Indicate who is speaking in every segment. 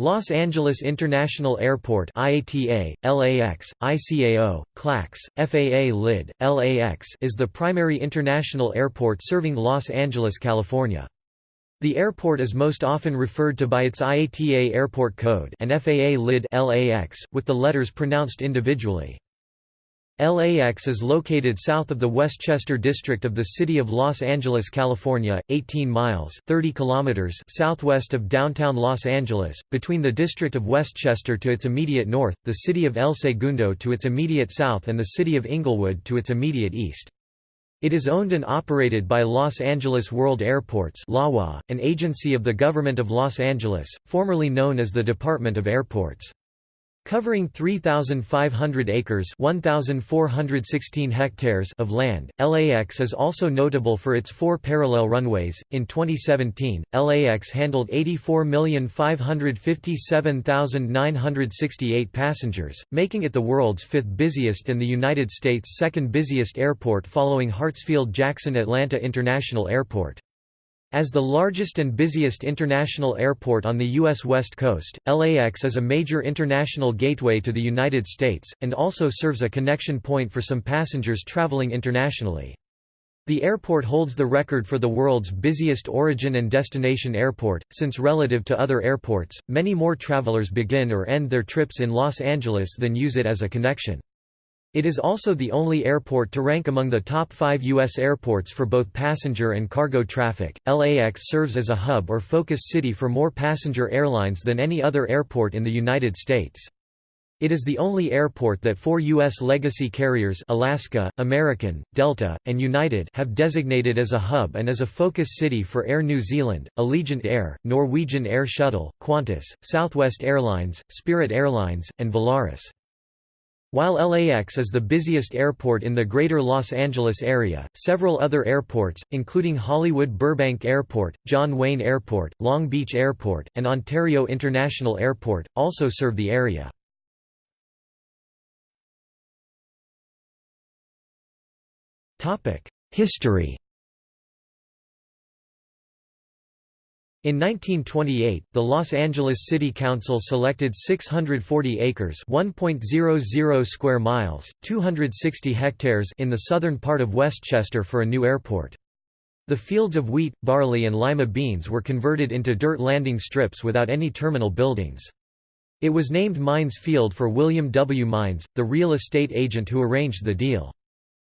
Speaker 1: Los Angeles International Airport IATA, LAX, ICAO, KLAX, FAA LID, LAX is the primary international airport serving Los Angeles, California. The airport is most often referred to by its IATA airport code and FAA LID LAX, with the letters pronounced individually. LAX is located south of the Westchester district of the city of Los Angeles, California, 18 miles 30 kilometers southwest of downtown Los Angeles, between the district of Westchester to its immediate north, the city of El Segundo to its immediate south and the city of Inglewood to its immediate east. It is owned and operated by Los Angeles World Airports an agency of the Government of Los Angeles, formerly known as the Department of Airports. Covering 3,500 acres 1,416 hectares of land, LAX is also notable for its four parallel runways. In 2017, LAX handled 84,557,968 passengers, making it the world's fifth busiest and the United States' second busiest airport following Hartsfield-Jackson Atlanta International Airport. As the largest and busiest international airport on the U.S. West Coast, LAX is a major international gateway to the United States, and also serves a connection point for some passengers traveling internationally. The airport holds the record for the world's busiest origin and destination airport, since relative to other airports, many more travelers begin or end their trips in Los Angeles than use it as a connection. It is also the only airport to rank among the top five U.S. airports for both passenger and cargo traffic. LAX serves as a hub or focus city for more passenger airlines than any other airport in the United States. It is the only airport that four U.S. legacy carriers Alaska, American, Delta, and United have designated as a hub and as a focus city for Air New Zealand, Allegiant Air, Norwegian Air Shuttle, Qantas, Southwest Airlines, Spirit Airlines, and Volaris. While LAX is the busiest airport in the greater Los Angeles area, several other airports, including Hollywood Burbank Airport, John Wayne Airport, Long Beach Airport, and Ontario International Airport, also serve the area. History In 1928, the Los Angeles City Council selected 640 acres (1.00 square miles, 260 hectares) in the southern part of Westchester for a new airport. The fields of wheat, barley and lima beans were converted into dirt landing strips without any terminal buildings. It was named Mines Field for William W. Mines, the real estate agent who arranged the deal.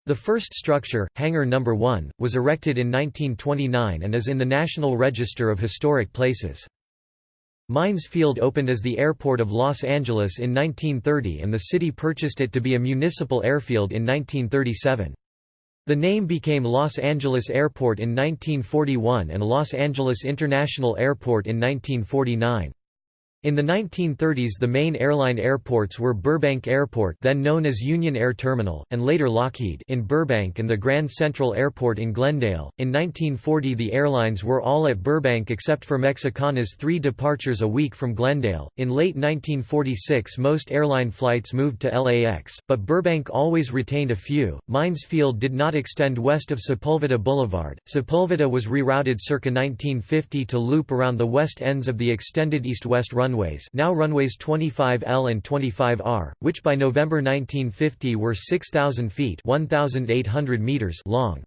Speaker 1: The first structure, Hangar No. 1, was erected in 1929 and is in the National Register of Historic Places. Mines Field opened as the airport of Los Angeles in 1930 and the city purchased it to be a municipal airfield in 1937. The name became Los Angeles Airport in 1941 and Los Angeles International Airport in 1949. In the 1930s the main airline airports were Burbank Airport then known as Union Air Terminal, and later Lockheed in Burbank and the Grand Central Airport in Glendale. In 1940 the airlines were all at Burbank except for Mexicana's three departures a week from Glendale. In late 1946 most airline flights moved to LAX, but Burbank always retained a few. Mines Field did not extend west of Sepulveda Boulevard. Sepulveda was rerouted circa 1950 to loop around the west ends of the extended east-west runway runways now runways 25L and 25R, which by November 1950 were 6,000 feet 1,800 meters long.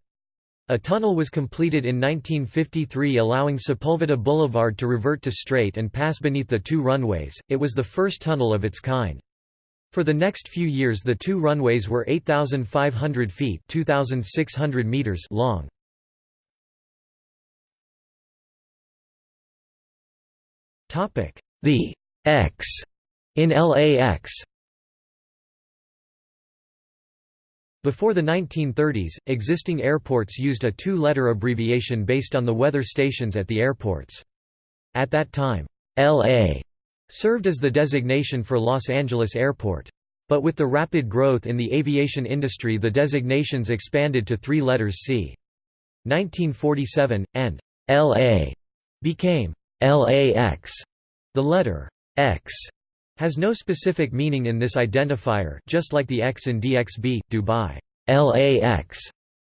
Speaker 1: A tunnel was completed in 1953 allowing Sepulveda Boulevard to revert to straight and pass beneath the two runways, it was the first tunnel of its kind. For the next few years the two runways were 8,500 feet 2,600 meters long. The X in LAX Before the 1930s, existing airports used a two-letter abbreviation based on the weather stations at the airports. At that time, LA served as the designation for Los Angeles Airport. But with the rapid growth in the aviation industry the designations expanded to three letters C. 1947, and LA became LAX. The letter X has no specific meaning in this identifier just like the X in DXB, Dubai. LAX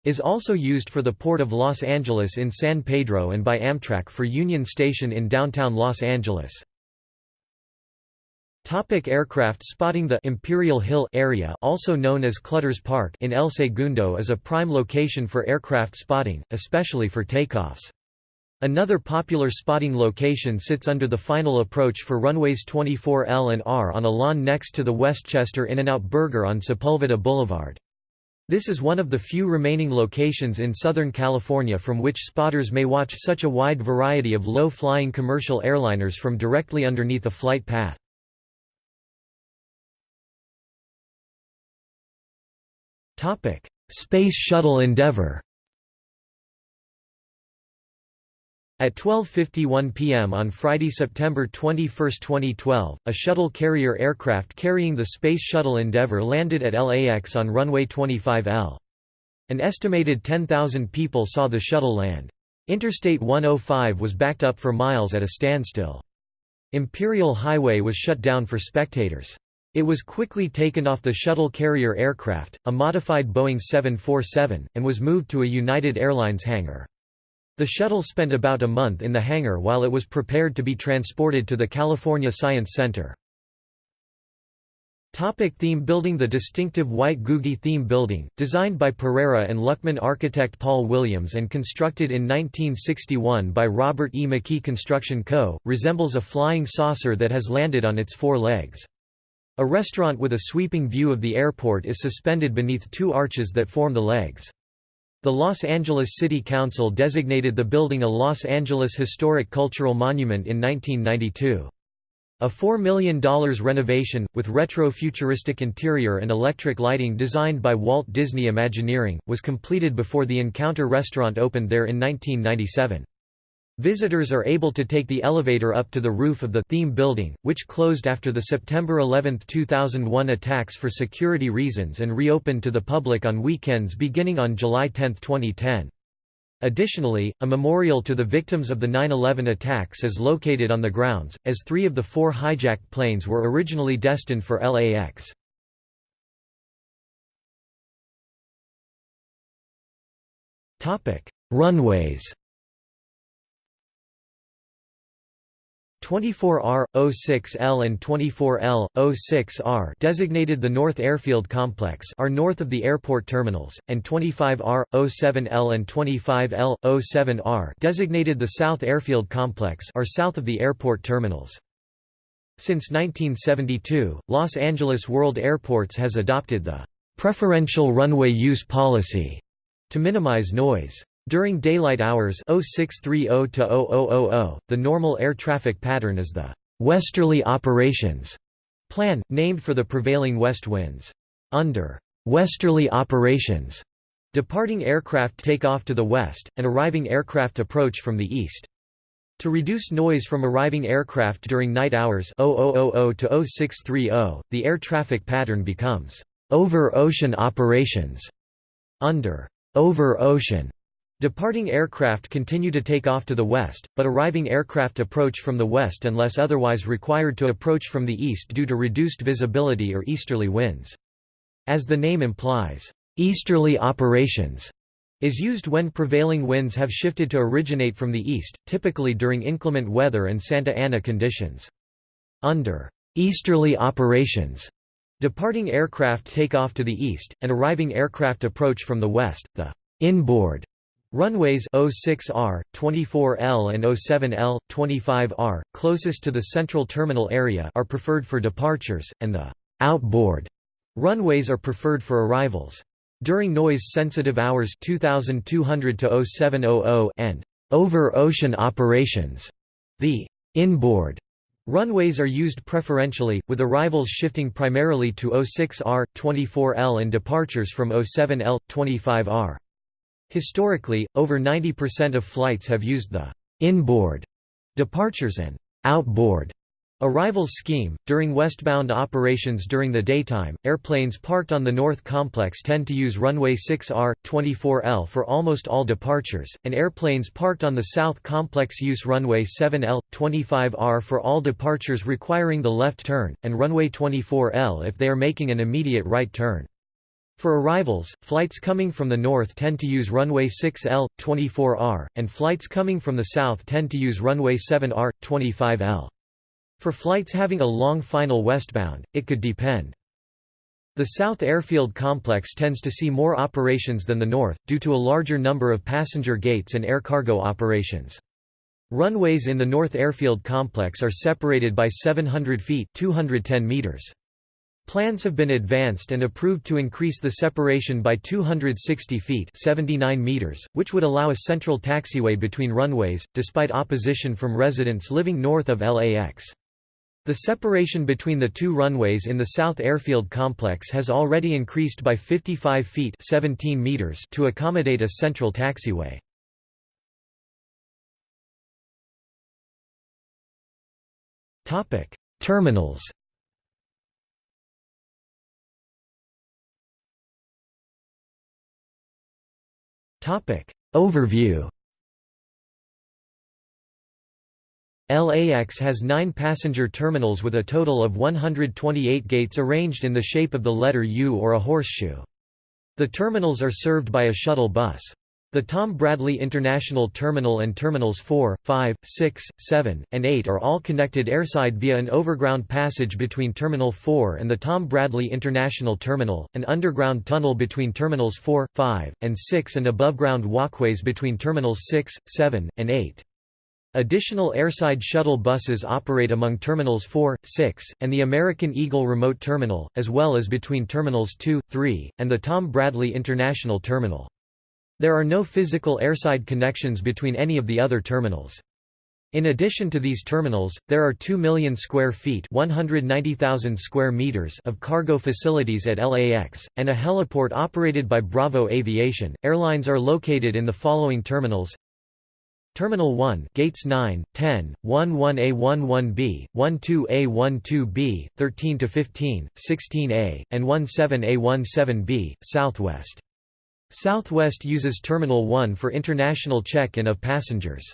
Speaker 1: is also used for the Port of Los Angeles in San Pedro and by Amtrak for Union Station in downtown Los Angeles. Topic aircraft spotting The Imperial Hill area also known as Clutters Park in El Segundo is a prime location for aircraft spotting, especially for takeoffs. Another popular spotting location sits under the final approach for runways 24L and R on a lawn next to the Westchester In-N-Out Burger on Sepulveda Boulevard. This is one of the few remaining locations in Southern California from which spotters may watch such a wide variety of low-flying commercial airliners from directly underneath a flight path. Space Shuttle Endeavour At 12.51 p.m. on Friday, September 21, 2012, a shuttle carrier aircraft carrying the Space Shuttle Endeavour landed at LAX on runway 25L. An estimated 10,000 people saw the shuttle land. Interstate 105 was backed up for miles at a standstill. Imperial Highway was shut down for spectators. It was quickly taken off the shuttle carrier aircraft, a modified Boeing 747, and was moved to a United Airlines hangar. The shuttle spent about a month in the hangar while it was prepared to be transported to the California Science Center. Topic theme building The distinctive white Googie theme building, designed by Pereira and Luckman architect Paul Williams and constructed in 1961 by Robert E. McKee Construction Co., resembles a flying saucer that has landed on its four legs. A restaurant with a sweeping view of the airport is suspended beneath two arches that form the legs. The Los Angeles City Council designated the building a Los Angeles Historic Cultural Monument in 1992. A $4 million renovation, with retro-futuristic interior and electric lighting designed by Walt Disney Imagineering, was completed before the Encounter restaurant opened there in 1997. Visitors are able to take the elevator up to the roof of the theme building, which closed after the September 11, 2001 attacks for security reasons and reopened to the public on weekends beginning on July 10, 2010. Additionally, a memorial to the victims of the 9-11 attacks is located on the grounds, as three of the four hijacked planes were originally destined for LAX. Runways 24R, 06L and 24L, 06R designated the North Airfield Complex are north of the airport terminals, and 25R, 07L and 25L, 07R designated the South Airfield Complex are south of the airport terminals. Since 1972, Los Angeles World Airports has adopted the «preferential runway use policy» to minimize noise. During daylight hours 0630 to oh the normal air traffic pattern is the «westerly operations» plan, named for the prevailing west winds. Under «westerly operations», departing aircraft take off to the west, and arriving aircraft approach from the east. To reduce noise from arriving aircraft during night hours 0000 to 0630, the air traffic pattern becomes «over-ocean operations» under «over-ocean» Departing aircraft continue to take off to the west, but arriving aircraft approach from the west unless otherwise required to approach from the east due to reduced visibility or easterly winds. As the name implies, easterly operations is used when prevailing winds have shifted to originate from the east, typically during inclement weather and Santa Ana conditions. Under easterly operations, departing aircraft take off to the east, and arriving aircraft approach from the west. The inboard Runways 06R, 24L and 07L, 25R, closest to the central terminal area are preferred for departures, and the outboard runways are preferred for arrivals. During noise-sensitive hours 2200 to 0700 and over-ocean operations, the inboard runways are used preferentially, with arrivals shifting primarily to 06R, 24L and departures from 07L, 25R. Historically, over 90% of flights have used the inboard departures and outboard arrivals scheme. During westbound operations during the daytime, airplanes parked on the north complex tend to use runway 6R, 24L for almost all departures, and airplanes parked on the south complex use runway 7L, 25R for all departures requiring the left turn, and runway 24L if they are making an immediate right turn. For arrivals, flights coming from the north tend to use runway 6L, 24R, and flights coming from the south tend to use runway 7R, 25L. For flights having a long final westbound, it could depend. The South Airfield complex tends to see more operations than the North, due to a larger number of passenger gates and air cargo operations. Runways in the North Airfield complex are separated by 700 feet 210 meters. Plans have been advanced and approved to increase the separation by 260 feet 79 meters, which would allow a central taxiway between runways, despite opposition from residents living north of LAX. The separation between the two runways in the South Airfield complex has already increased by 55 feet 17 meters to accommodate a central taxiway. Terminals Overview LAX has nine passenger terminals with a total of 128 gates arranged in the shape of the letter U or a horseshoe. The terminals are served by a shuttle bus. The Tom Bradley International Terminal and Terminals 4, 5, 6, 7, and 8 are all connected airside via an overground passage between Terminal 4 and the Tom Bradley International Terminal, an underground tunnel between Terminals 4, 5, and 6 and aboveground walkways between Terminals 6, 7, and 8. Additional airside shuttle buses operate among Terminals 4, 6, and the American Eagle Remote Terminal, as well as between Terminals 2, 3, and the Tom Bradley International Terminal. There are no physical airside connections between any of the other terminals. In addition to these terminals, there are 2 million square feet 190,000 square meters of cargo facilities at LAX, and a heliport operated by Bravo Aviation. Airlines are located in the following terminals Terminal 1 gates 9, 10, 11A 11B, 12A 12B, 13 to 15, 16A, and 17A 17B, Southwest. Southwest uses Terminal 1 for international check-in of passengers.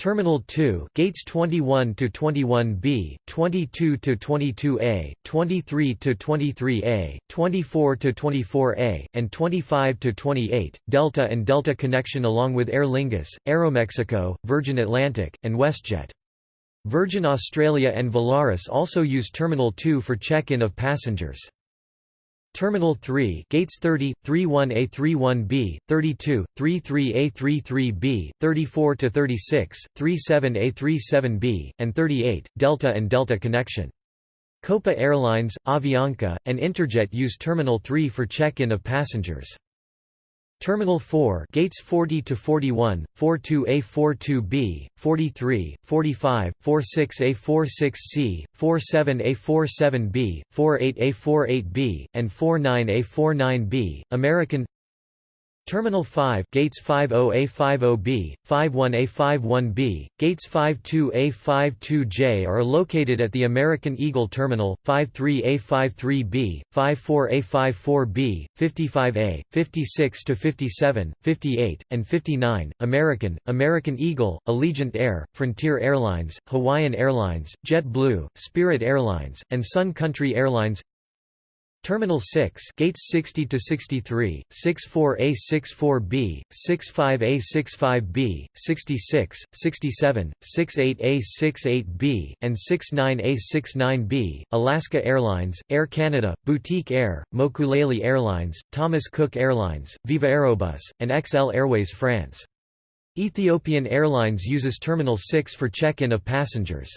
Speaker 1: Terminal 2 gates 21 to 21B, 22 to 22A, 23 to 23A, 24 to 24A, and 25 to 28. Delta and Delta connection along with Aer Lingus, Aeromexico, Virgin Atlantic, and WestJet. Virgin Australia and Volaris also use Terminal 2 for check-in of passengers. Terminal 3 gates 30, 31A31B, 32, 33A33B, 34 to 36, 37A37B, and 38 Delta and Delta connection. Copa Airlines, Avianca, and Interjet use Terminal 3 for check-in of passengers. Terminal 4 gates 40 to 41, 42A 42B, 43, 45, 46A 46C, 47A 47B, 48A 48B, and 49A 49B. American Terminal 5 gates 50A50B, 51A51B, gates 52A52J are located at the American Eagle Terminal, 53A53B, 54A54B, 55A, 56 to 57, 58, and 59. American, American Eagle, Allegiant Air, Frontier Airlines, Hawaiian Airlines, JetBlue, Spirit Airlines, and Sun Country Airlines Terminal 6 gates 60 to 63, 64A 64B, 65A 65B, 66, 67, 68A 68B, and 69A 69B, Alaska Airlines, Air Canada, Boutique Air, Mokulele Airlines, Thomas Cook Airlines, Viva Aerobus, and XL Airways France. Ethiopian Airlines uses Terminal 6 for check-in of passengers.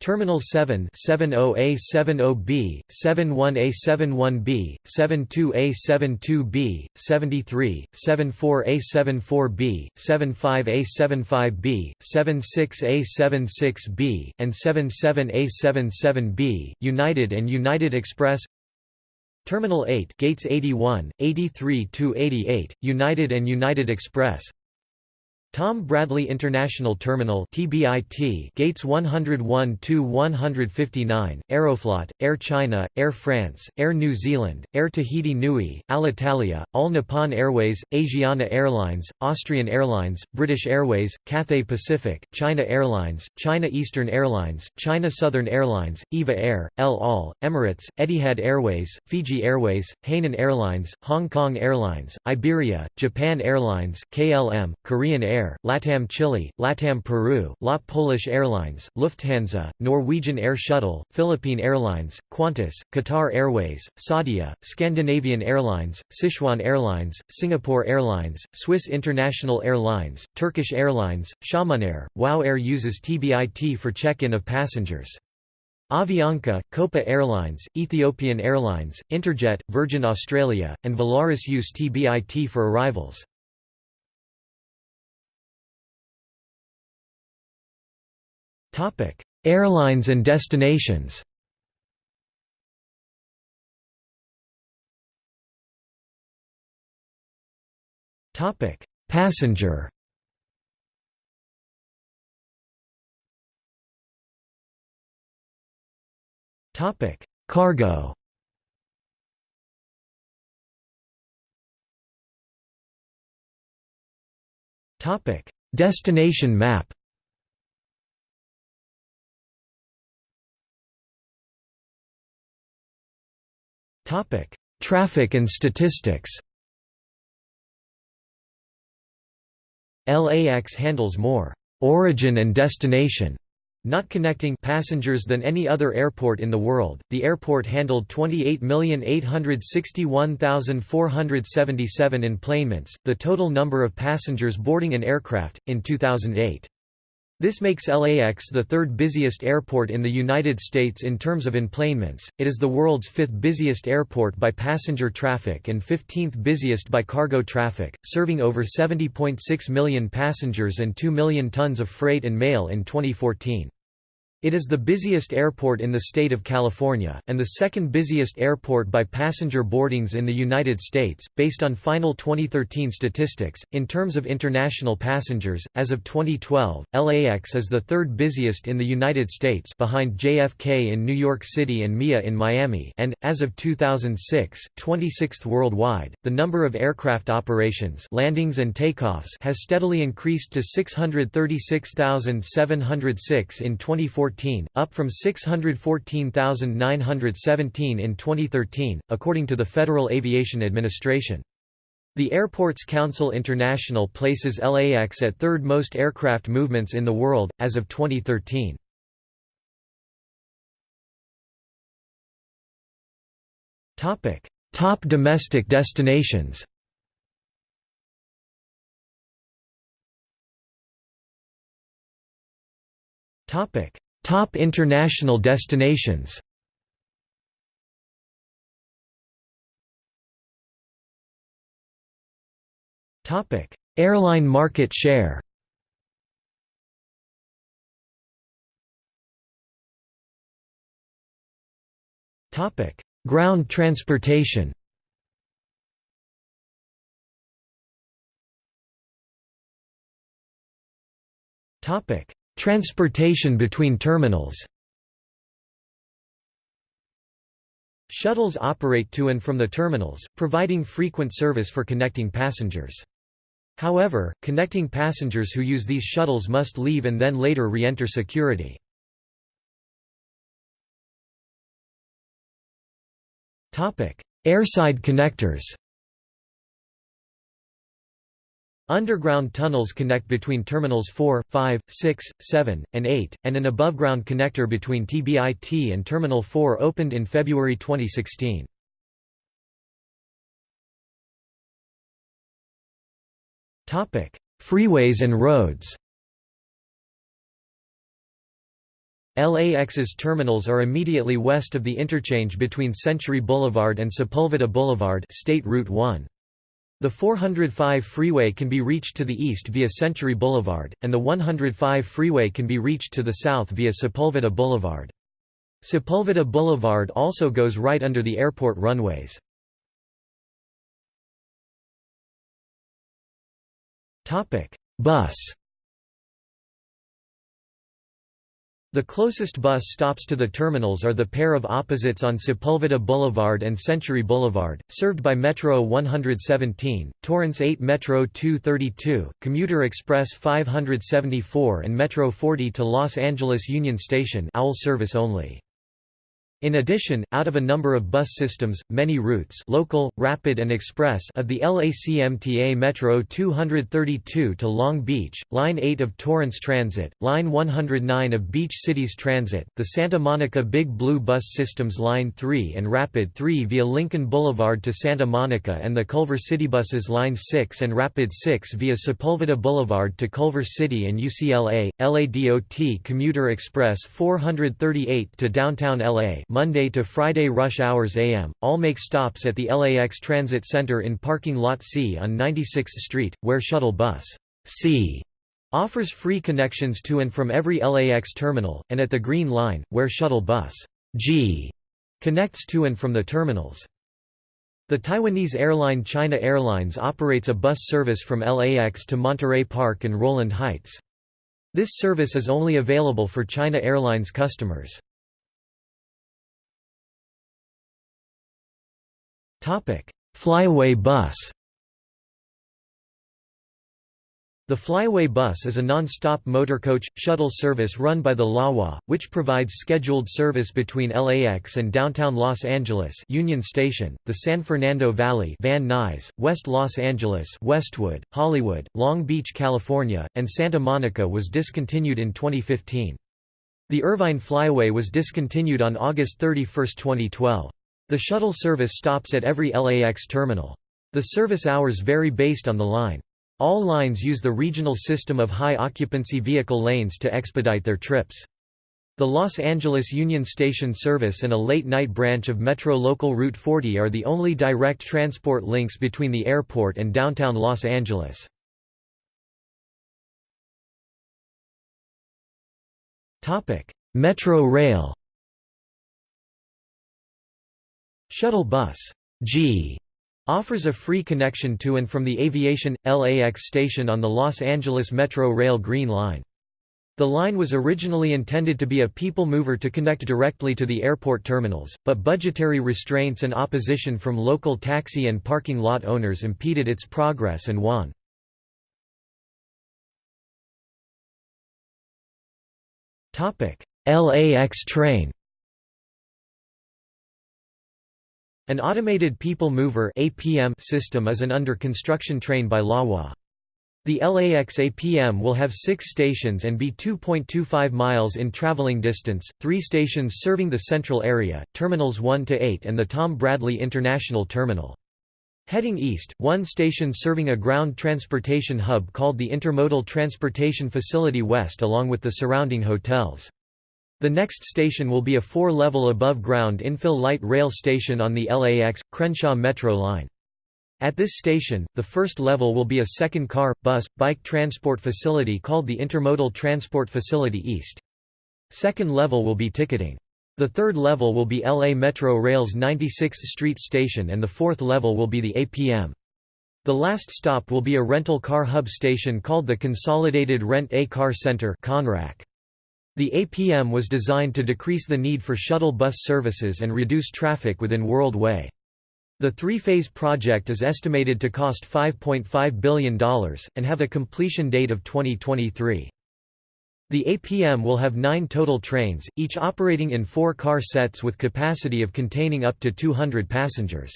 Speaker 1: Terminal 7 70A 70B, 71A 71B, 72A 72B, 73, 74A 74B, 75A 75B, 76A 76B, and 77A 77B, United and United Express. Terminal 8 gates 81, 83 to 88, United and United Express Tom Bradley International Terminal (TBIT) gates 101 to 159, Aeroflot, Air China, Air France, Air New Zealand, Air Tahiti Nui, Alitalia, All Nippon Airways, Asiana Airlines, Austrian Airlines, British Airways, Cathay Pacific, China Airlines, China Eastern Airlines, China Southern Airlines, EVA Air, El Al, Emirates, Etihad Airways, Fiji Airways, Hainan Airlines, Hong Kong Airlines, Iberia, Japan Airlines, KLM, Korean Air Air, LATAM Chile, LATAM Peru, LOT Polish Airlines, Lufthansa, Norwegian Air Shuttle, Philippine Airlines, Qantas, Qatar Airways, Saudia, Scandinavian Airlines, Sichuan Airlines, Singapore Airlines, Swiss International Airlines, Turkish Airlines, Xiamen Air, WOW Air uses TBIT for check-in of passengers. Avianca, Copa Airlines, Ethiopian Airlines, Interjet, Virgin Australia, and Volaris use TBIT for arrivals. Airlines and destinations. Topic: Passenger. Topic: Cargo. Topic: Destination map. Topic: Traffic and statistics. LAX handles more origin and destination not connecting passengers than any other airport in the world. The airport handled 28,861,477 enplanements, the total number of passengers boarding an aircraft, in 2008. This makes LAX the third busiest airport in the United States in terms of enplanements. It is the world's fifth busiest airport by passenger traffic and 15th busiest by cargo traffic, serving over 70.6 million passengers and 2 million tons of freight and mail in 2014. It is the busiest airport in the state of California, and the second busiest airport by passenger boardings in the United States, based on final 2013 statistics. In terms of international passengers, as of 2012, LAX is the third busiest in the United States behind JFK in New York City and MIA in Miami, and, as of 2006, 26th worldwide. The number of aircraft operations landings and takeoffs has steadily increased to 636,706 in 2014 up from 614,917 in 2013, according to the Federal Aviation Administration. The Airports Council International places LAX at third most aircraft movements in the world, as of 2013. Top domestic destinations Topic: Top international destinations. Topic. Airline market share. Topic. Ground transportation. Topic: Transportation between terminals Shuttles operate to and from the terminals, providing frequent service for connecting passengers. However, connecting passengers who use these shuttles must leave and then later re-enter security. Airside connectors Underground tunnels connect between terminals 4, 5, 6, 7, and 8, and an aboveground connector between TBIT and Terminal 4 opened in February 2016. Topic: Freeways and roads LAX's terminals are immediately west of the interchange between Century Boulevard and Sepulveda Boulevard State Route 1. The 405 freeway can be reached to the east via Century Boulevard, and the 105 freeway can be reached to the south via Sepulveda Boulevard. Sepulveda Boulevard also goes right under the airport runways. Bus The closest bus stops to the terminals are the pair of opposites on Sepulveda Boulevard and Century Boulevard, served by Metro 117, Torrance 8 Metro 232, Commuter Express 574 and Metro 40 to Los Angeles Union Station owl service only. In addition, out of a number of bus systems, many routes local, rapid and express of the LACMTA Metro 232 to Long Beach, Line 8 of Torrance Transit, Line 109 of Beach Cities Transit, the Santa Monica Big Blue Bus Systems Line 3 and Rapid 3 via Lincoln Boulevard to Santa Monica and the Culver City Buses Line 6 and Rapid 6 via Sepulveda Boulevard to Culver City and UCLA, LADOT Commuter Express 438 to downtown LA Monday to Friday rush hours AM, all make stops at the LAX Transit Center in parking lot C on 96th Street, where shuttle bus C offers free connections to and from every LAX terminal, and at the Green Line, where shuttle bus G connects to and from the terminals. The Taiwanese airline China Airlines operates a bus service from LAX to Monterey Park and Rowland Heights. This service is only available for China Airlines customers. Flyaway bus The Flyaway bus is a non-stop motorcoach, shuttle service run by the LAWA, which provides scheduled service between LAX and downtown Los Angeles Union Station, the San Fernando Valley Van Nuys, West Los Angeles Westwood, Hollywood, Long Beach, California, and Santa Monica was discontinued in 2015. The Irvine Flyaway was discontinued on August 31, 2012. The shuttle service stops at every LAX terminal. The service hours vary based on the line. All lines use the regional system of high-occupancy vehicle lanes to expedite their trips. The Los Angeles Union Station service and a late-night branch of Metro Local Route 40 are the only direct transport links between the airport and downtown Los Angeles. Metro Rail Shuttle Bus G offers a free connection to and from the Aviation LAX station on the Los Angeles Metro Rail Green Line. The line was originally intended to be a people mover to connect directly to the airport terminals, but budgetary restraints and opposition from local taxi and parking lot owners impeded its progress and won. LAX train An automated people mover (APM) system is an under construction train by LAWA. The LAX APM will have six stations and be 2.25 miles in traveling distance, three stations serving the central area, Terminals 1 to 8 and the Tom Bradley International Terminal. Heading east, one station serving a ground transportation hub called the Intermodal Transportation Facility West along with the surrounding hotels. The next station will be a four-level above-ground infill light rail station on the LAX, Crenshaw Metro line. At this station, the first level will be a second car, bus, bike transport facility called the Intermodal Transport Facility East. Second level will be ticketing. The third level will be LA Metro Rail's 96th Street station and the fourth level will be the APM. The last stop will be a rental car hub station called the Consolidated Rent-A-Car Center CONRAC. The APM was designed to decrease the need for shuttle bus services and reduce traffic within World Way. The three-phase project is estimated to cost $5.5 billion, and have a completion date of 2023. The APM will have nine total trains, each operating in four car sets with capacity of containing up to 200 passengers.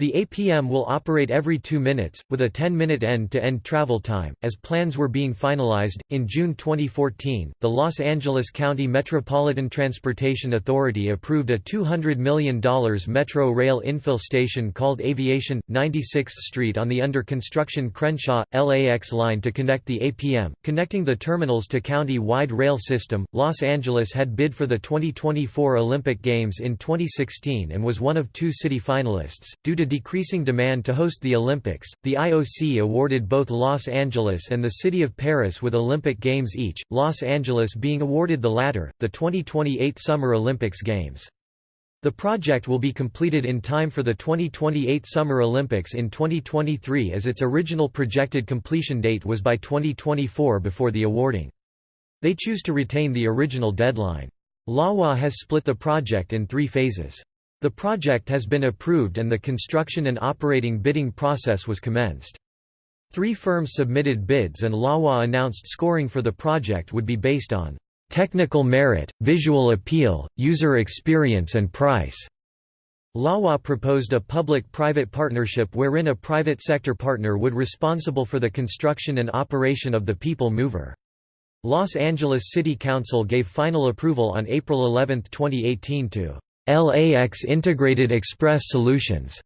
Speaker 1: The APM will operate every two minutes, with a 10-minute end-to-end travel time. As plans were being finalized, in June 2014, the Los Angeles County Metropolitan Transportation Authority approved a $200 million Metro Rail infill station called Aviation, 96th Street on the under-construction Crenshaw, LAX line to connect the APM, connecting the terminals to county-wide rail system. Los Angeles had bid for the 2024 Olympic Games in 2016 and was one of two city finalists. Due to decreasing demand to host the Olympics, the IOC awarded both Los Angeles and the City of Paris with Olympic Games each, Los Angeles being awarded the latter, the 2028 Summer Olympics Games. The project will be completed in time for the 2028 Summer Olympics in 2023 as its original projected completion date was by 2024 before the awarding. They choose to retain the original deadline. LAWA has split the project in three phases. The project has been approved and the construction and operating bidding process was commenced. Three firms submitted bids and LAWA announced scoring for the project would be based on technical merit, visual appeal, user experience and price. LAWA proposed a public-private partnership wherein a private sector partner would be responsible for the construction and operation of the People Mover. Los Angeles City Council gave final approval on April 11, 2018 to LAX Integrated Express Solutions.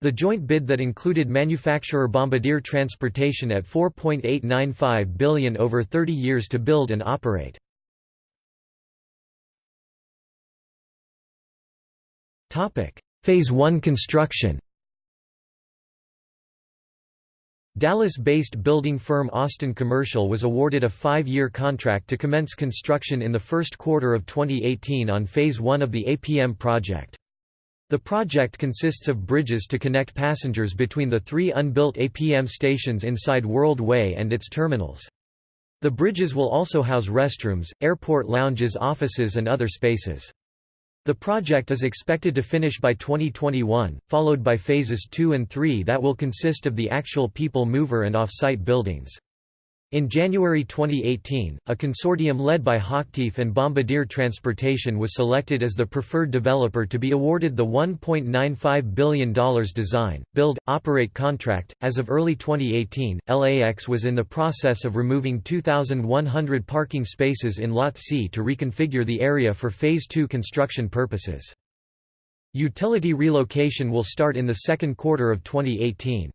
Speaker 1: The joint bid that included manufacturer Bombardier Transportation at 4.895 billion over 30 years to build and operate. Phase 1 construction Dallas-based building firm Austin Commercial was awarded a five-year contract to commence construction in the first quarter of 2018 on Phase 1 of the APM project. The project consists of bridges to connect passengers between the three unbuilt APM stations inside World Way and its terminals. The bridges will also house restrooms, airport lounges offices and other spaces. The project is expected to finish by 2021, followed by phases 2 and 3 that will consist of the actual people mover and off-site buildings. In January 2018, a consortium led by Hochtief and Bombardier Transportation was selected as the preferred developer to be awarded the $1.95 billion design, build, operate contract. As of early 2018, LAX was in the process of removing 2,100 parking spaces in Lot C to reconfigure the area for Phase 2 construction purposes. Utility relocation will start in the second quarter of 2018.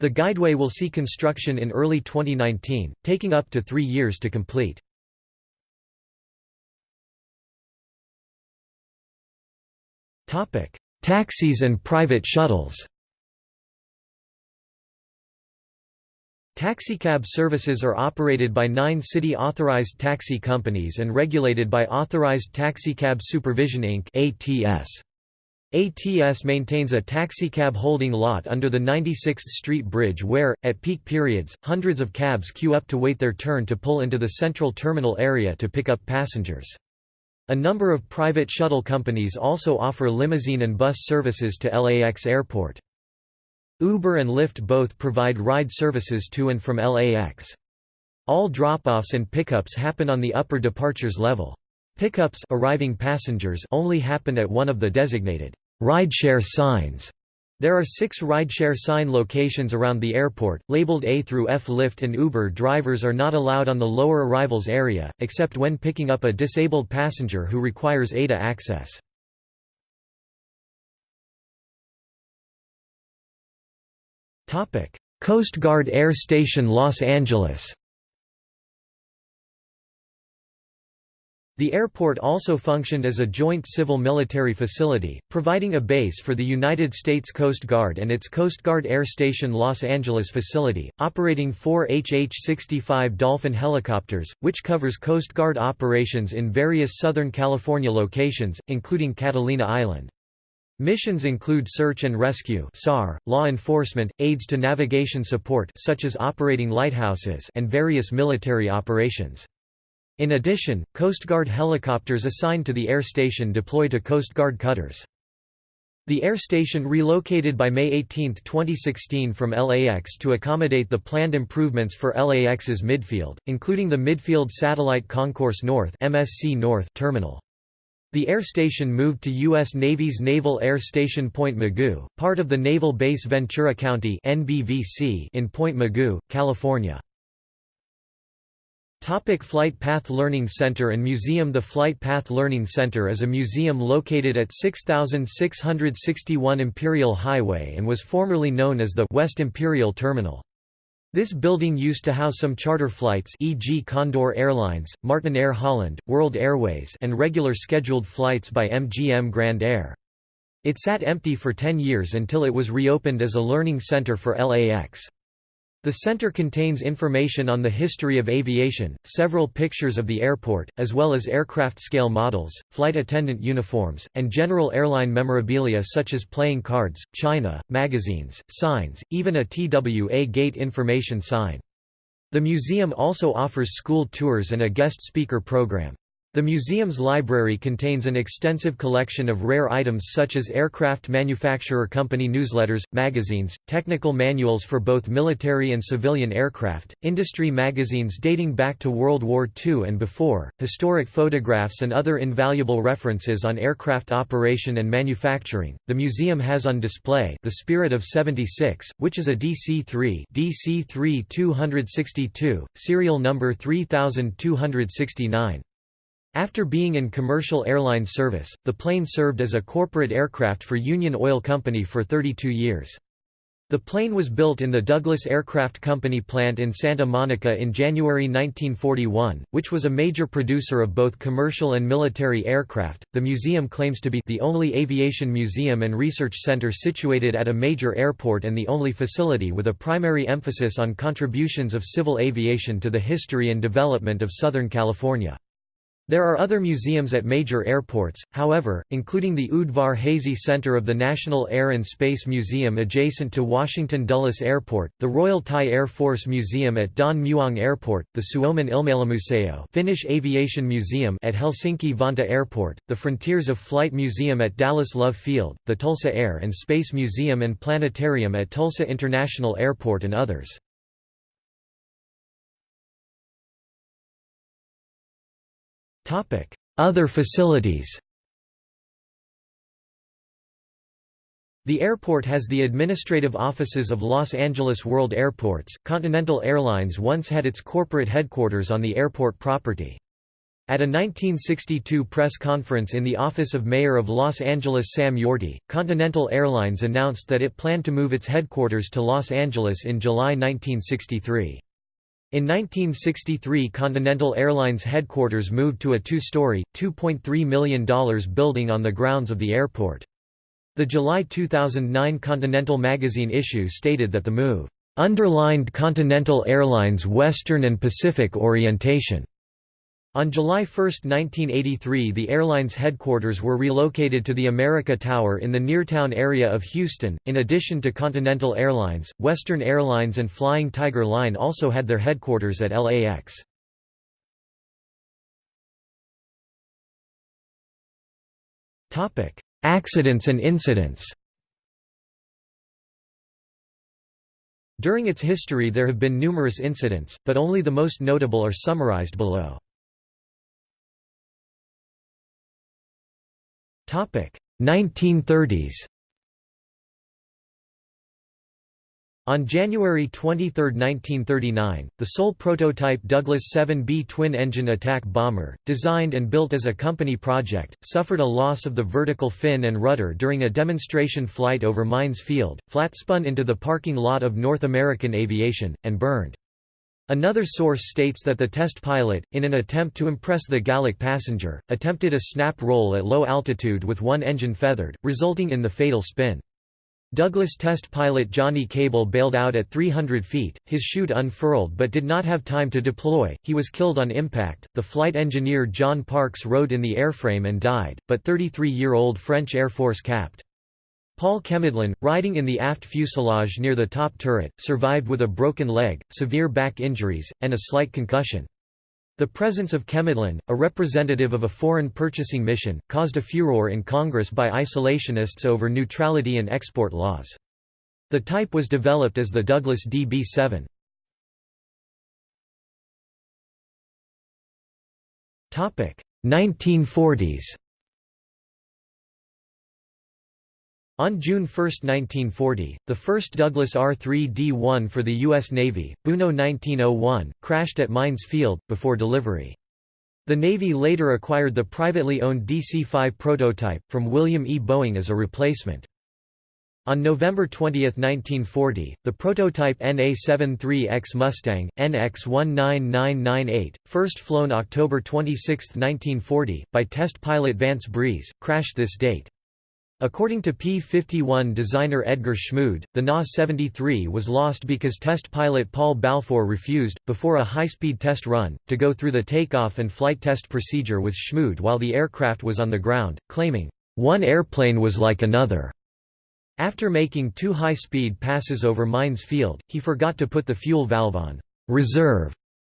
Speaker 1: The guideway will see construction in early 2019, taking up to three years to complete. Taxis and private shuttles Taxicab services are operated by nine city-authorized taxi companies and regulated by Authorized Taxicab Supervision Inc. ATS. ATS maintains a taxicab holding lot under the 96th Street Bridge where, at peak periods, hundreds of cabs queue up to wait their turn to pull into the central terminal area to pick up passengers. A number of private shuttle companies also offer limousine and bus services to LAX Airport. Uber and Lyft both provide ride services to and from LAX. All drop-offs and pickups happen on the upper departures level. Pickups arriving passengers only happen at one of the designated rideshare signs. There are six rideshare sign locations around the airport, labeled A through F. Lyft and Uber drivers are not allowed on the lower arrivals area, except when picking up a disabled passenger who requires ADA access. Coast Guard Air Station Los Angeles The airport also functioned as a joint civil-military facility, providing a base for the United States Coast Guard and its Coast Guard Air Station Los Angeles facility, operating four HH-65 Dolphin helicopters, which covers Coast Guard operations in various Southern California locations, including Catalina Island. Missions include search and rescue (SAR), law enforcement, aids to navigation support such as operating lighthouses, and various military operations. In addition, Coast Guard helicopters assigned to the air station deploy to Coast Guard cutters. The air station relocated by May 18, 2016 from LAX to accommodate the planned improvements for LAX's midfield, including the Midfield Satellite Concourse North MSC North terminal. The air station moved to U.S. Navy's Naval Air Station Point Mugu, part of the Naval Base Ventura County in Point Mugu, California. Topic Flight Path Learning Center and Museum The Flight Path Learning Center is a museum located at 6661 Imperial Highway and was formerly known as the West Imperial Terminal. This building used to house some charter flights e.g. Condor Airlines, Martinair Holland, World Airways and regular scheduled flights by MGM Grand Air. It sat empty for 10 years until it was reopened as a learning center for LAX. The center contains information on the history of aviation, several pictures of the airport, as well as aircraft scale models, flight attendant uniforms, and general airline memorabilia such as playing cards, china, magazines, signs, even a TWA gate information sign. The museum also offers school tours and a guest speaker program. The museum's library contains an extensive collection of rare items such as aircraft manufacturer company newsletters, magazines, technical manuals for both military and civilian aircraft, industry magazines dating back to World War II and before, historic photographs and other invaluable references on aircraft operation and manufacturing. The museum has on display The Spirit of 76, which is a DC-3 DC-3 262, serial number 3269. After being in commercial airline service, the plane served as a corporate aircraft for Union Oil Company for 32 years. The plane was built in the Douglas Aircraft Company plant in Santa Monica in January 1941, which was a major producer of both commercial and military aircraft. The museum claims to be the only aviation museum and research center situated at a major airport and the only facility with a primary emphasis on contributions of civil aviation to the history and development of Southern California. There are other museums at major airports, however, including the Udvar Hazy Center of the National Air and Space Museum adjacent to Washington Dulles Airport, the Royal Thai Air Force Museum at Don Mueang Airport, the Suomen Ilmailumuseo Finnish Aviation Museum at Helsinki Vantaa Airport, the Frontiers of Flight Museum at Dallas Love Field, the Tulsa Air and Space Museum and Planetarium at Tulsa International Airport and others. Other facilities The airport has the administrative offices of Los Angeles World Airports. Continental Airlines once had its corporate headquarters on the airport property. At a 1962 press conference in the office of Mayor of Los Angeles Sam Yorty, Continental Airlines announced that it planned to move its headquarters to Los Angeles in July 1963. In 1963 Continental Airlines headquarters moved to a two-story, $2.3 million building on the grounds of the airport. The July 2009 Continental magazine issue stated that the move, "...underlined Continental Airlines' Western and Pacific orientation." On July 1, 1983 the airline's headquarters were relocated to the America Tower in the Neartown area of Houston. In addition to Continental Airlines, Western Airlines and Flying Tiger Line also had their headquarters at LAX. Accidents and incidents During its history there have been numerous incidents, but only the most notable are summarized below. 1930s. On January 23, 1939, the sole prototype Douglas 7B twin-engine attack bomber, designed and built as a company project, suffered a loss of the vertical fin and rudder during a demonstration flight over Mines Field, flat-spun into the parking lot of North American Aviation, and burned. Another source states that the test pilot, in an attempt to impress the Gallic passenger, attempted a snap roll at low altitude with one engine feathered, resulting in the fatal spin. Douglas test pilot Johnny Cable bailed out at 300 feet, his chute unfurled but did not have time to deploy, he was killed on impact. The flight engineer John Parks rode in the airframe and died, but 33-year-old French Air Force Capt. Paul Chemidlin, riding in the aft fuselage near the top turret, survived with a broken leg, severe back injuries, and a slight concussion. The presence of Chemidlin, a representative of a foreign purchasing mission, caused a furor in Congress by isolationists over neutrality and export laws. The type was developed as the Douglas DB-7. Topic 1940s On June 1, 1940, the first Douglas R-3D-1 for the U.S. Navy, Buno 1901, crashed at Mines Field, before delivery. The Navy later acquired the privately owned DC-5 prototype, from William E. Boeing as a replacement. On November 20, 1940, the prototype NA-73X Mustang, NX-19998, first flown October 26, 1940, by test pilot Vance Breese, crashed this date. According to P-51 designer Edgar Schmued, the Na-73 was lost because test pilot Paul Balfour refused, before a high-speed test run, to go through the takeoff and flight test procedure with Schmued while the aircraft was on the ground, claiming, "...one airplane was like another." After making two high-speed passes over Mines Field, he forgot to put the fuel valve on reserve,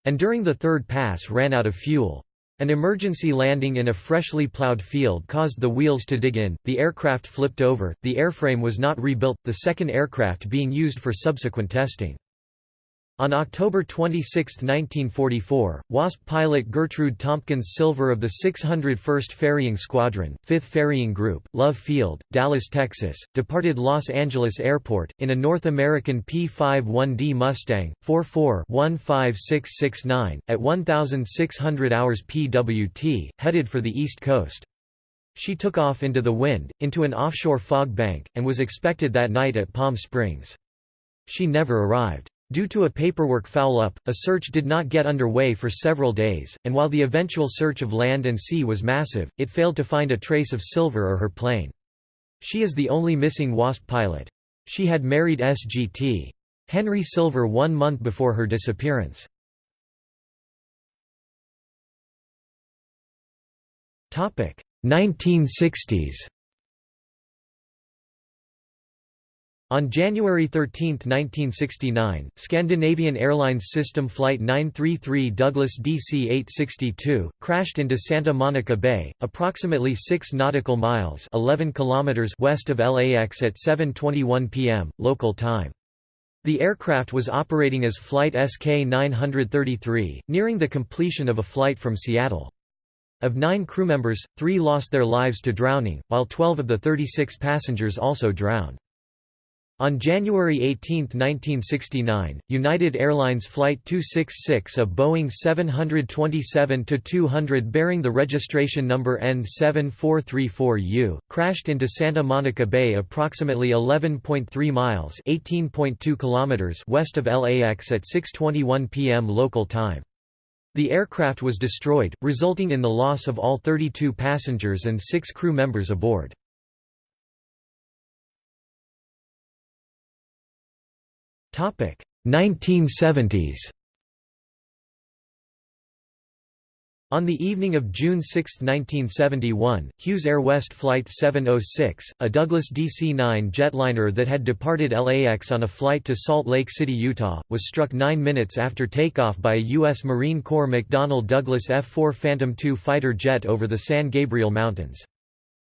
Speaker 1: and during the third pass ran out of fuel. An emergency landing in a freshly plowed field caused the wheels to dig in, the aircraft flipped over, the airframe was not rebuilt, the second aircraft being used for subsequent testing. On October 26, 1944, WASP pilot Gertrude Tompkins Silver of the 601st Ferrying Squadron, 5th Ferrying Group, Love Field, Dallas, Texas, departed Los Angeles Airport, in a North American P-51D Mustang, 44-15669, at 1,600 hours PWT, headed for the East Coast. She took off into the wind, into an offshore fog bank, and was expected that night at Palm Springs. She never arrived. Due to a paperwork foul-up, a search did not get underway for several days, and while the eventual search of land and sea was massive, it failed to find a trace of Silver or her plane. She is the only missing WASP pilot. She had married SGT. Henry Silver one month before her disappearance. Topic 1960s On January 13, 1969, Scandinavian Airlines System Flight 933 Douglas DC-862, crashed into Santa Monica Bay, approximately 6 nautical miles 11 kilometers west of LAX at 7.21 p.m., local time. The aircraft was operating as Flight SK-933, nearing the completion of a flight from Seattle. Of nine crew members, three lost their lives to drowning, while 12 of the 36 passengers also drowned. On January 18, 1969, United Airlines Flight 266 a Boeing 727-200 bearing the registration number N7434U, crashed into Santa Monica Bay approximately 11.3 miles kilometers west of LAX at 6.21 p.m. local time. The aircraft was destroyed, resulting in the loss of all 32 passengers and six crew members aboard. 1970s On the evening of June 6, 1971, Hughes Air West Flight 706, a Douglas DC-9 jetliner that had departed LAX on a flight to Salt Lake City, Utah, was struck nine minutes after takeoff by a U.S. Marine Corps McDonnell Douglas F-4 Phantom II fighter jet over the San Gabriel Mountains.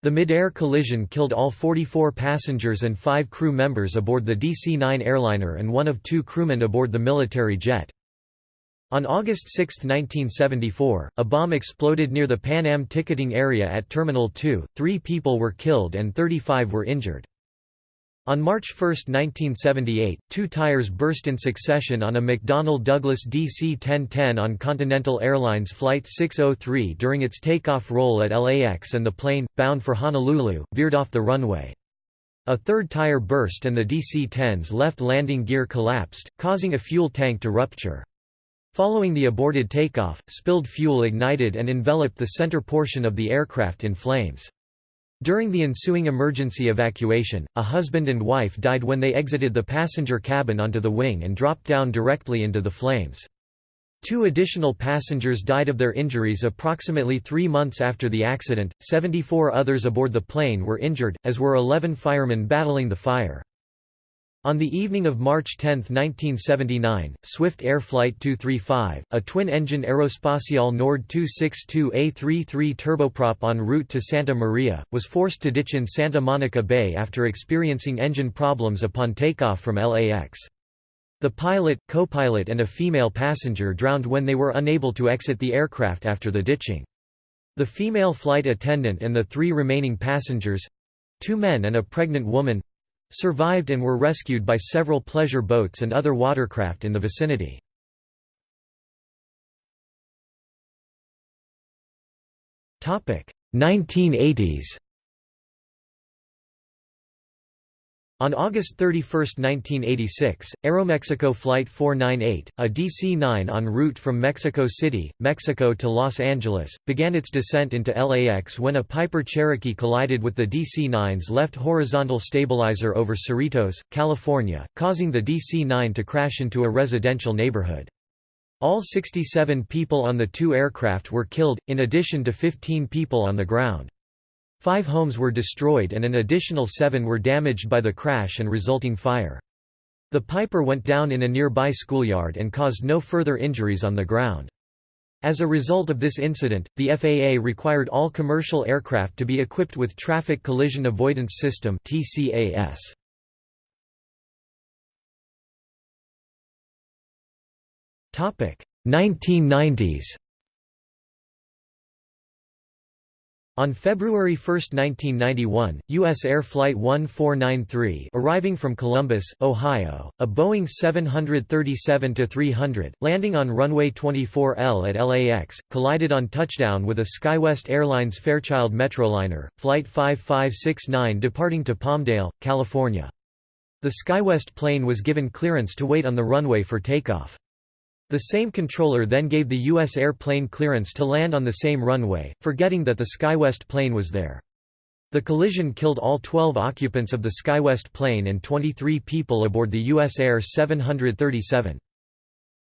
Speaker 1: The mid-air collision killed all 44 passengers and five crew members aboard the DC-9 airliner and one of two crewmen aboard the military jet. On August 6, 1974, a bomb exploded near the Pan Am ticketing area at Terminal 2, three people were killed and 35 were injured. On March 1, 1978, two tires burst in succession on a McDonnell Douglas DC-1010 on Continental Airlines Flight 603 during its takeoff roll at LAX and the plane, bound for Honolulu, veered off the runway. A third tire burst and the DC-10's left landing gear collapsed, causing a fuel tank to rupture. Following the aborted takeoff, spilled fuel ignited and enveloped the center portion of the aircraft in flames. During the ensuing emergency evacuation, a husband and wife died when they exited the passenger cabin onto the wing and dropped down directly into the flames. Two additional passengers died of their injuries approximately three months after the accident, 74 others aboard the plane were injured, as were 11 firemen battling the fire. On the evening of March 10, 1979, Swift Air Flight 235, a twin-engine Aerospatiale Nord 262A33 turboprop en route to Santa Maria, was forced to ditch in Santa Monica Bay after experiencing engine problems upon takeoff from LAX. The pilot, co-pilot and a female passenger drowned when they were unable to exit the aircraft after the ditching. The female flight attendant and the three remaining passengers—two men and a pregnant woman, survived and were rescued by several pleasure boats and other watercraft in the vicinity. Topic 1980s On August 31, 1986, Aeromexico Flight 498, a DC-9 en route from Mexico City, Mexico to Los Angeles, began its descent into LAX when a Piper Cherokee collided with the DC-9's left horizontal stabilizer over Cerritos, California, causing the DC-9 to crash into a residential neighborhood. All 67 people on the two aircraft were killed, in addition to 15 people on the ground. Five homes were destroyed and an additional seven were damaged by the crash and resulting fire. The Piper went down in a nearby schoolyard and caused no further injuries on the ground. As a result of this incident, the FAA required all commercial aircraft to be equipped with Traffic Collision Avoidance System TCAS. Topic 1990s. On February 1, 1991, U.S. Air Flight 1493 arriving from Columbus, Ohio, a Boeing 737-300, landing on runway 24L at LAX, collided on touchdown with a SkyWest Airlines Fairchild Metroliner, Flight 5569 departing to Palmdale, California. The SkyWest plane was given clearance to wait on the runway for takeoff. The same controller then gave the U.S. airplane clearance to land on the same runway, forgetting that the SkyWest plane was there. The collision killed all 12 occupants of the SkyWest plane and 23 people aboard the U.S. Air 737.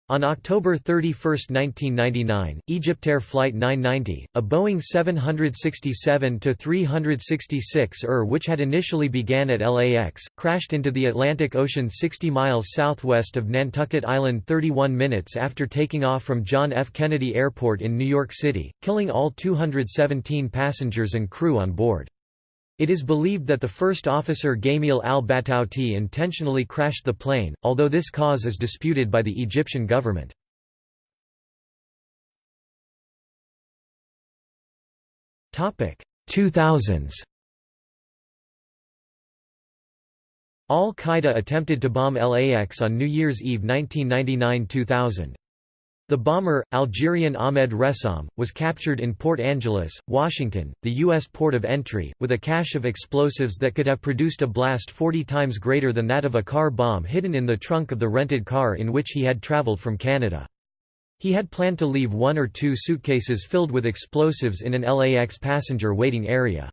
Speaker 1: On October 31, 1999, EgyptAir Flight 990, a Boeing 767-366 ER which had initially began at LAX, crashed into the Atlantic Ocean 60 miles southwest of Nantucket Island 31 minutes after taking off from John F. Kennedy Airport in New York City, killing all 217 passengers and crew on board. It is believed that the first officer Gamil al-Batouti intentionally crashed the plane, although this cause is disputed by the Egyptian government. Topic 2000s. Al-Qaeda attempted to bomb LAX on New Year's Eve 1999–2000. The bomber, Algerian Ahmed Ressam, was captured in Port Angeles, Washington, the U.S. port of entry, with a cache of explosives that could have produced a blast 40 times greater than that of a car bomb hidden in the trunk of the rented car in which he had traveled from Canada. He had planned to leave one or two suitcases filled with explosives in an LAX passenger waiting area.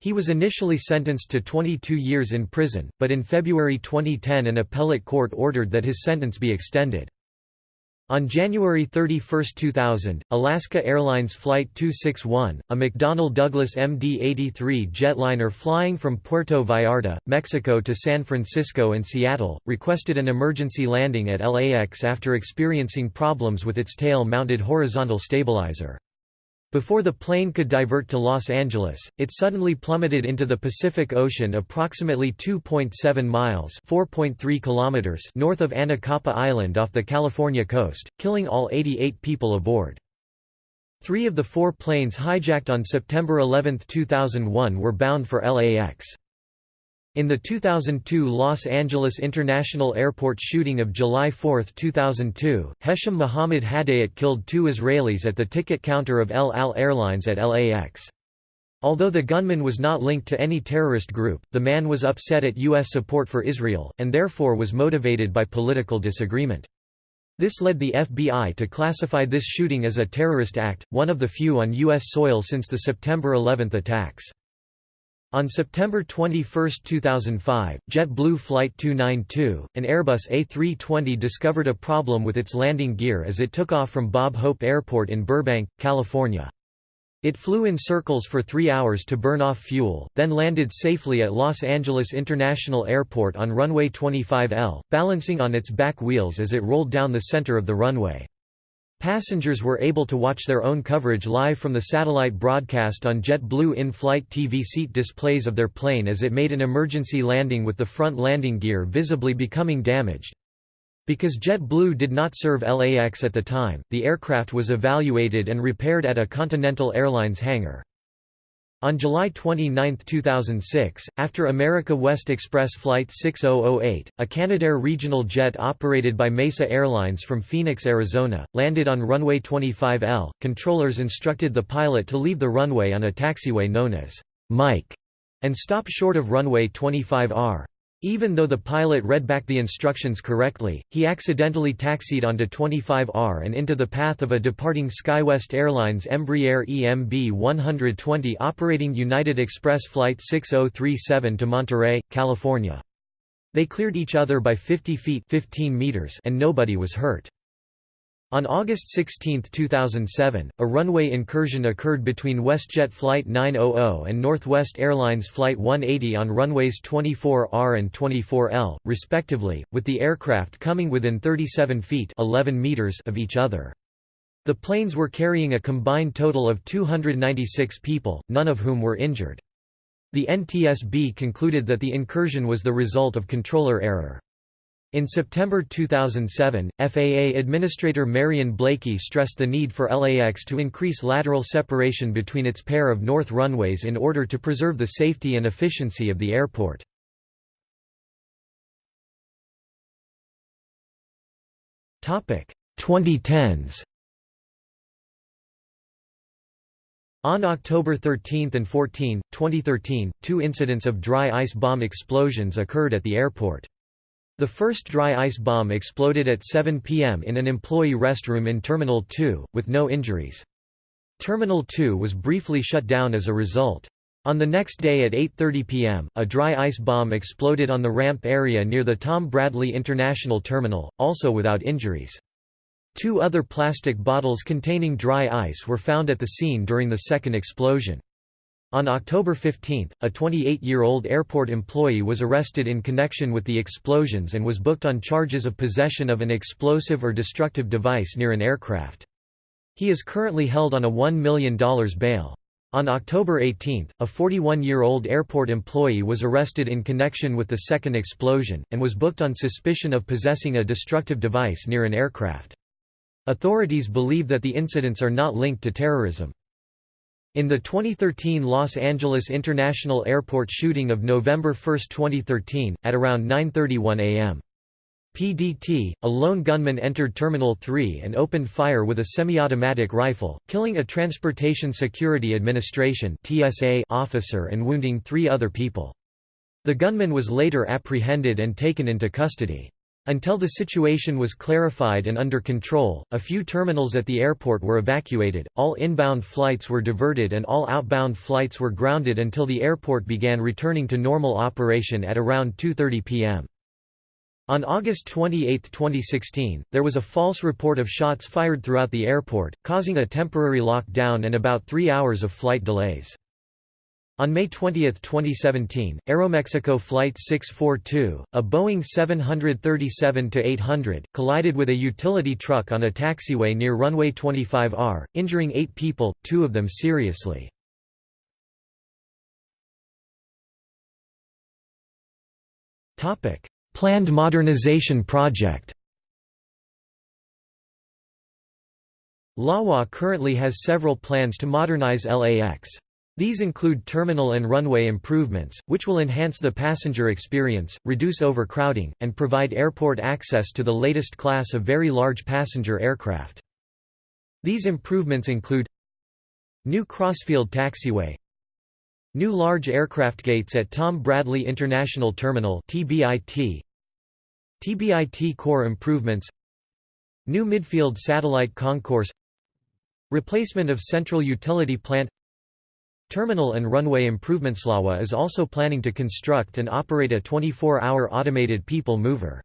Speaker 1: He was initially sentenced to 22 years in prison, but in February 2010 an appellate court ordered that his sentence be extended. On January 31, 2000, Alaska Airlines Flight 261, a McDonnell Douglas MD-83 jetliner flying from Puerto Vallarta, Mexico to San Francisco and Seattle, requested an emergency landing at LAX after experiencing problems with its tail-mounted horizontal stabilizer. Before the plane could divert to Los Angeles, it suddenly plummeted into the Pacific Ocean approximately 2.7 miles (4.3 kilometers) north of Anacapa Island off the California coast, killing all 88 people aboard. Three of the four planes hijacked on September 11, 2001 were bound for LAX. In the 2002 Los Angeles International Airport shooting of July 4, 2002, Hesham Mohammed Hadayat killed two Israelis at the ticket counter of El Al Airlines at LAX. Although the gunman was not linked to any terrorist group, the man was upset at U.S. support for Israel, and therefore was motivated by political disagreement. This led the FBI to classify this shooting as a terrorist act, one of the few on U.S. soil since the September 11 attacks. On September 21, 2005, JetBlue Flight 292, an Airbus A320 discovered a problem with its landing gear as it took off from Bob Hope Airport in Burbank, California. It flew in circles for three hours to burn off fuel, then landed safely at Los Angeles International Airport on runway 25L, balancing on its back wheels as it rolled down the center of the runway. Passengers were able to watch their own coverage live from the satellite broadcast on JetBlue in-flight TV seat displays of their plane as it made an emergency landing with the front landing gear visibly becoming damaged. Because JetBlue did not serve LAX at the time, the aircraft was evaluated and repaired at a Continental Airlines hangar. On July 29, 2006, after America West Express Flight 6008, a Canadair regional jet operated by Mesa Airlines from Phoenix, Arizona, landed on runway 25L, controllers instructed the pilot to leave the runway on a taxiway known as Mike and stop short of runway 25R. Even though the pilot read back the instructions correctly, he accidentally taxied onto 25R and into the path of a departing SkyWest Airlines Embraer EMB 120 operating United Express Flight 6037 to Monterey, California. They cleared each other by 50 feet 15 meters and nobody was hurt. On August 16, 2007, a runway incursion occurred between WestJet Flight 900 and Northwest Airlines Flight 180 on runways 24R and 24L, respectively, with the aircraft coming within 37 feet 11 meters of each other. The planes were carrying a combined total of 296 people, none of whom were injured. The NTSB concluded that the incursion was the result of controller error. In September 2007, FAA Administrator Marion Blakey stressed the need for LAX to increase lateral separation between its pair of north runways in order to preserve the safety and efficiency of the airport. Topic 2010s. On October 13 and 14, 2013, two incidents of dry ice bomb explosions occurred at the airport. The first dry ice bomb exploded at 7 p.m. in an employee restroom in Terminal 2, with no injuries. Terminal 2 was briefly shut down as a result. On the next day at 8.30 p.m., a dry ice bomb exploded on the ramp area near the Tom Bradley International Terminal, also without injuries. Two other plastic bottles containing dry ice were found at the scene during the second explosion. On October 15, a 28-year-old airport employee was arrested in connection with the explosions and was booked on charges of possession of an explosive or destructive device near an aircraft. He is currently held on a $1 million bail. On October 18, a 41-year-old airport employee was arrested in connection with the second explosion, and was booked on suspicion of possessing a destructive device near an aircraft. Authorities believe that the incidents are not linked to terrorism. In the 2013 Los Angeles International Airport shooting of November 1, 2013, at around 9.31 am. PDT, a lone gunman entered Terminal 3 and opened fire with a semi-automatic rifle, killing a Transportation Security Administration (TSA) officer and wounding three other people. The gunman was later apprehended and taken into custody. Until the situation was clarified and under control, a few terminals at the airport were evacuated, all inbound flights were diverted and all outbound flights were grounded until the airport began returning to normal operation at around 2.30 p.m. On August 28, 2016, there was a false report of shots fired throughout the airport, causing a temporary lockdown and about three hours of flight delays. On May 20, 2017, Aeromexico Flight 642, a Boeing 737-800, collided with a utility truck on a taxiway near runway 25R, injuring eight people, two of them seriously. Planned modernization project LAWA currently has several plans to modernize LAX. These include terminal and runway improvements, which will enhance the passenger experience, reduce overcrowding, and provide airport access to the latest class of very large passenger aircraft. These improvements include New Crossfield Taxiway New large aircraft gates at Tom Bradley International Terminal TBIT TBIT core improvements New midfield satellite concourse Replacement of central utility plant Terminal and runway improvements LAWA is also planning to construct and operate a 24-hour automated people mover.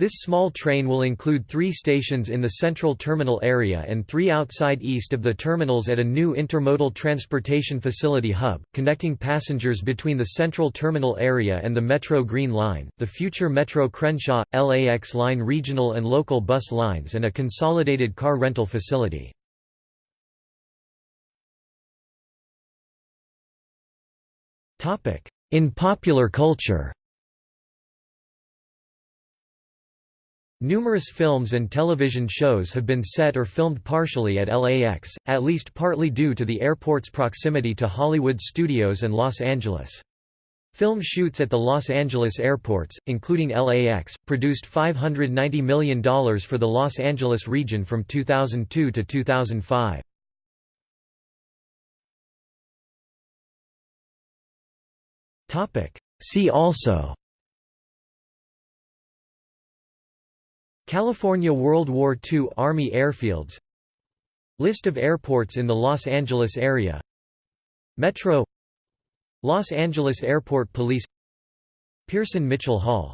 Speaker 1: This small train will include three stations in the central terminal area and three outside east of the terminals at a new intermodal transportation facility hub, connecting passengers between the central terminal area and the Metro Green Line, the future Metro Crenshaw, LAX line regional and local bus lines and a consolidated car rental facility. In popular culture Numerous films and television shows have been set or filmed partially at LAX, at least partly due to the airport's proximity to Hollywood studios and Los Angeles. Film shoots at the Los Angeles airports, including LAX, produced $590 million for the Los Angeles region from 2002 to 2005. Topic. See also. California World War II Army airfields. List of airports in the Los Angeles area. Metro. Los Angeles Airport Police. Pearson Mitchell Hall